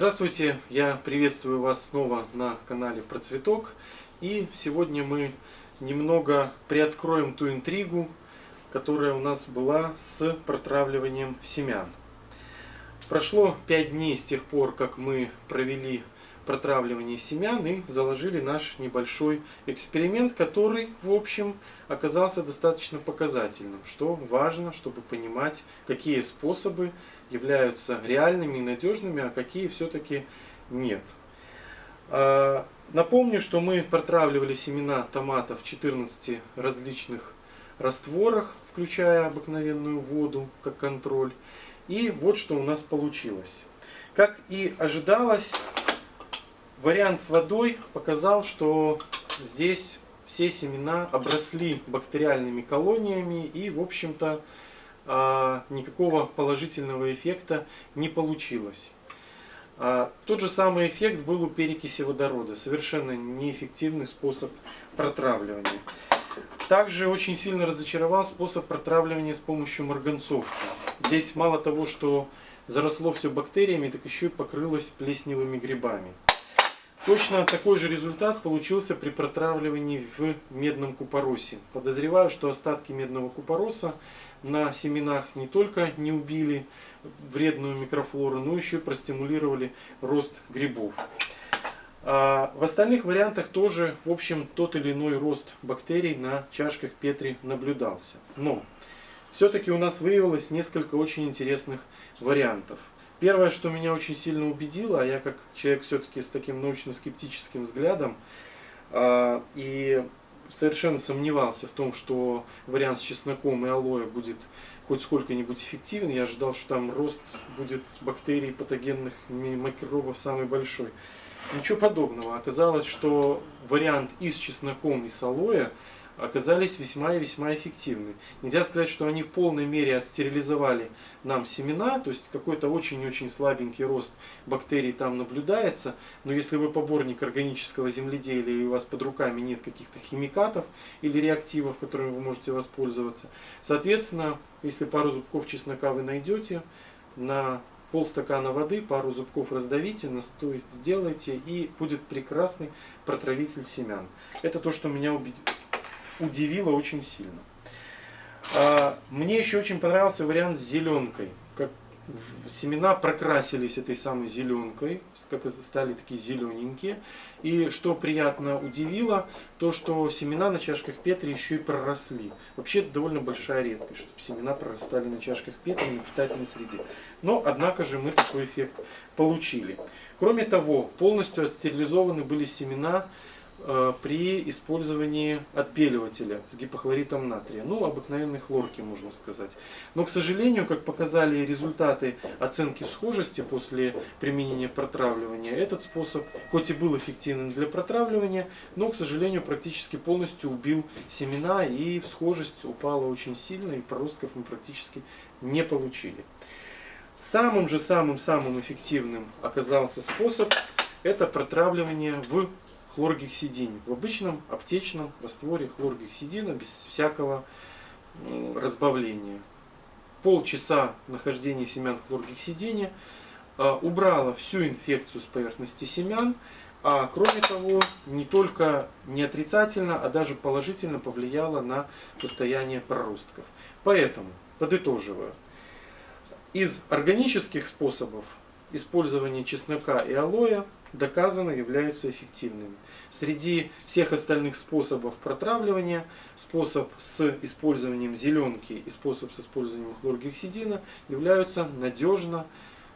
Здравствуйте, я приветствую вас снова на канале Процветок. И сегодня мы немного приоткроем ту интригу, которая у нас была с протравливанием семян. Прошло 5 дней с тех пор, как мы провели протравливание семян и заложили наш небольшой эксперимент, который, в общем, оказался достаточно показательным, что важно, чтобы понимать, какие способы являются реальными и надежными, а какие все-таки нет. А, напомню, что мы протравливали семена томатов в 14 различных растворах, включая обыкновенную воду как контроль. И вот что у нас получилось. Как и ожидалось, вариант с водой показал, что здесь все семена обросли бактериальными колониями и, в общем-то, а, никакого положительного эффекта не получилось. А, тот же самый эффект был у перекиси водорода. Совершенно неэффективный способ протравливания. Также очень сильно разочаровал способ протравливания с помощью марганцовки. Здесь мало того, что заросло все бактериями, так еще и покрылось плесневыми грибами. Точно такой же результат получился при протравливании в медном купоросе. Подозреваю, что остатки медного купороса на семенах не только не убили вредную микрофлору, но еще и простимулировали рост грибов. А в остальных вариантах тоже, в общем, тот или иной рост бактерий на чашках Петри наблюдался. Но все-таки у нас выявилось несколько очень интересных вариантов. Первое, что меня очень сильно убедило, а я как человек все-таки с таким научно-скептическим взглядом, а, и совершенно сомневался в том, что вариант с чесноком и алоэ будет хоть сколько-нибудь эффективен. Я ожидал, что там рост будет бактерий, патогенных микробов самый большой. Ничего подобного. Оказалось, что вариант и с чесноком, и с алоэ оказались весьма и весьма эффективны. Нельзя сказать, что они в полной мере отстерилизовали нам семена, то есть какой-то очень-очень слабенький рост бактерий там наблюдается, но если вы поборник органического земледелия и у вас под руками нет каких-то химикатов или реактивов, которыми вы можете воспользоваться, соответственно, если пару зубков чеснока вы найдете, на полстакана воды, пару зубков раздавите, настой сделайте и будет прекрасный протравитель семян. Это то, что меня убедило удивило очень сильно. А, мне еще очень понравился вариант с зеленкой. Как семена прокрасились этой самой зеленкой, как стали такие зелененькие. И что приятно удивило, то что семена на чашках Петри еще и проросли. Вообще это довольно большая редкость, чтобы семена прорастали на чашках Петри на питательной среде. Но, однако же, мы такой эффект получили. Кроме того, полностью отстерилизованы были семена при использовании отбеливателя с гипохлоритом натрия. Ну, обыкновенной хлорки, можно сказать. Но, к сожалению, как показали результаты оценки схожести после применения протравливания, этот способ, хоть и был эффективным для протравливания, но, к сожалению, практически полностью убил семена и схожесть упала очень сильно, и проростков мы практически не получили. Самым же самым-самым эффективным оказался способ это протравливание в хлоргексидине. В обычном аптечном растворе хлоргексидина без всякого разбавления. Полчаса нахождения семян хлоргексидине а, убрала всю инфекцию с поверхности семян, а кроме того, не только не отрицательно, а даже положительно повлияла на состояние проростков. Поэтому, подытоживаю, из органических способов использования чеснока и алоэ доказано являются эффективными. Среди всех остальных способов протравливания, способ с использованием зеленки и способ с использованием хлоргексидина являются надежно,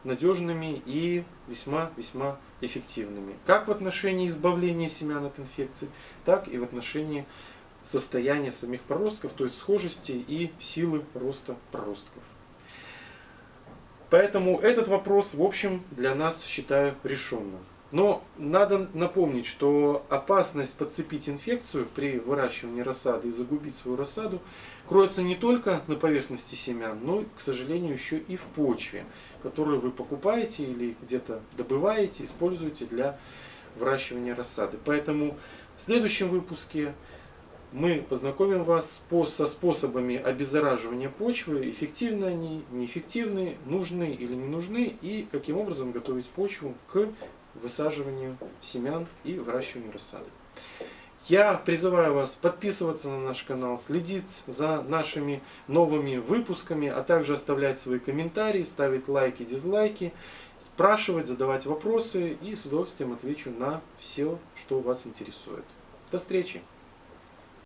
надежными и весьма-весьма эффективными. Как в отношении избавления семян от инфекций, так и в отношении состояния самих проростков, то есть схожести и силы роста проростков. Поэтому этот вопрос, в общем, для нас, считаю, решенным. Но надо напомнить, что опасность подцепить инфекцию при выращивании рассады и загубить свою рассаду кроется не только на поверхности семян, но, к сожалению, еще и в почве, которую вы покупаете или где-то добываете, используете для выращивания рассады. Поэтому в следующем выпуске мы познакомим вас со способами обеззараживания почвы, эффективны они, неэффективны, нужны или не нужны, и каким образом готовить почву к высаживанию семян и выращиванию рассады. Я призываю вас подписываться на наш канал, следить за нашими новыми выпусками, а также оставлять свои комментарии, ставить лайки, дизлайки, спрашивать, задавать вопросы и с удовольствием отвечу на все, что вас интересует. До встречи!